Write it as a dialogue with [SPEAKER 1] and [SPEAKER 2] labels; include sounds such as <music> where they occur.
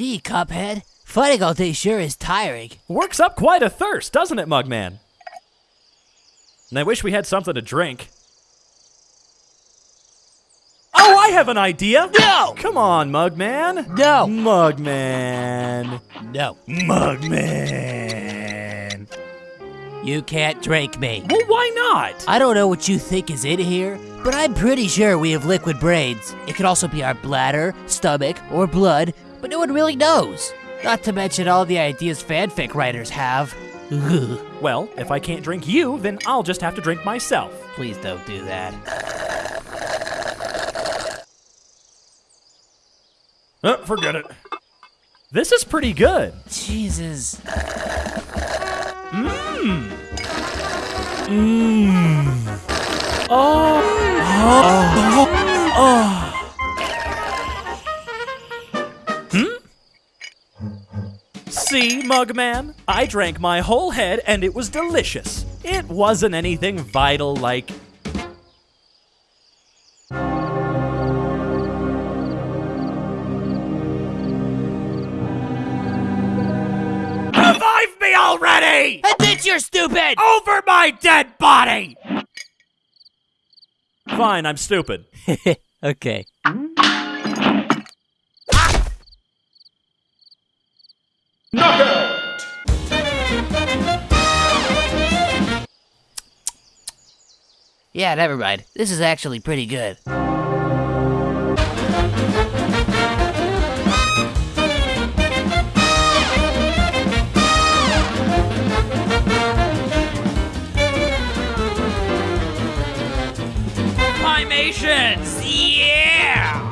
[SPEAKER 1] Cuphead. Fighting all day sure is tiring.
[SPEAKER 2] Works up quite a thirst, doesn't it, Mugman? And I wish we had something to drink. Oh, I have an idea!
[SPEAKER 1] No!
[SPEAKER 2] Come on, Mugman!
[SPEAKER 1] No!
[SPEAKER 2] Mugman!
[SPEAKER 1] No.
[SPEAKER 2] Mugman!
[SPEAKER 1] You can't drink me.
[SPEAKER 2] Well, why not?
[SPEAKER 1] I don't know what you think is in here, but I'm pretty sure we have liquid brains. It could also be our bladder, stomach, or blood, but no one really knows. Not to mention all the ideas fanfic writers have. Ugh. <laughs>
[SPEAKER 2] Well, if I can't drink you, then I'll just have to drink myself.
[SPEAKER 1] Please don't do that.
[SPEAKER 2] Uh, forget it. This is pretty good.
[SPEAKER 1] Jesus.
[SPEAKER 2] Mmm. Mmm. Oh. Oh. See, Mugman? I drank my whole head and it was delicious. It wasn't anything vital like. Revive me already!
[SPEAKER 1] Admit you're stupid!
[SPEAKER 2] Over my dead body! Fine, I'm stupid. <laughs>
[SPEAKER 1] okay. Yeah, never mind. This is actually pretty good.
[SPEAKER 2] Primations! Yeah!